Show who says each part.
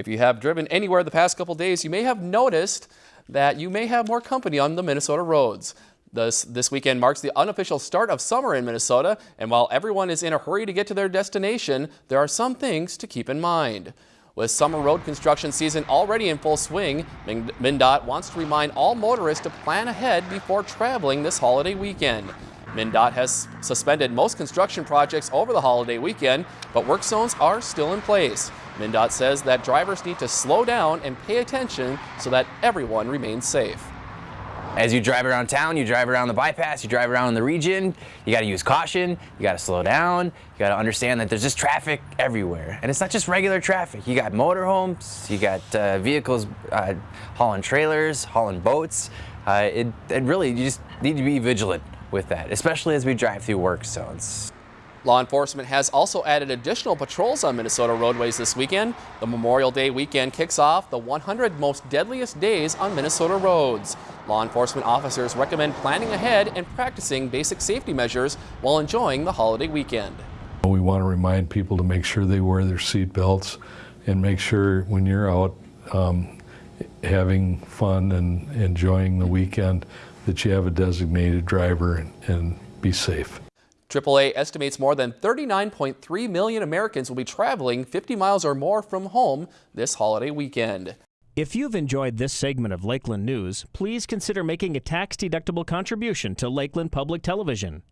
Speaker 1: If you have driven anywhere the past couple days, you may have noticed that you may have more company on the Minnesota roads. This, this weekend marks the unofficial start of summer in Minnesota, and while everyone is in a hurry to get to their destination, there are some things to keep in mind. With summer road construction season already in full swing, MnDOT wants to remind all motorists to plan ahead before traveling this holiday weekend. MnDOT has suspended most construction projects over the holiday weekend, but work zones are still in place. MnDOT says that drivers need to slow down and pay attention so that everyone remains safe.
Speaker 2: As you drive around town, you drive around the bypass, you drive around the region, you got to use caution, you got to slow down, you got to understand that there's just traffic everywhere. And it's not just regular traffic. You got motorhomes, you got uh, vehicles uh, hauling trailers, hauling boats. Uh, it, it really, you just need to be vigilant with that, especially as we drive through work zones.
Speaker 1: Law enforcement has also added additional patrols on Minnesota roadways this weekend. The Memorial Day weekend kicks off the 100 most deadliest days on Minnesota roads. Law enforcement officers recommend planning ahead and practicing basic safety measures while enjoying the holiday weekend.
Speaker 3: We want to remind people to make sure they wear their seat belts and make sure when you're out um, having fun and enjoying the weekend that you have a designated driver and, and be safe.
Speaker 1: AAA estimates more than 39.3 million Americans will be traveling 50 miles or more from home this holiday weekend.
Speaker 4: If you've enjoyed this segment of Lakeland News, please consider making a tax-deductible contribution to Lakeland Public Television.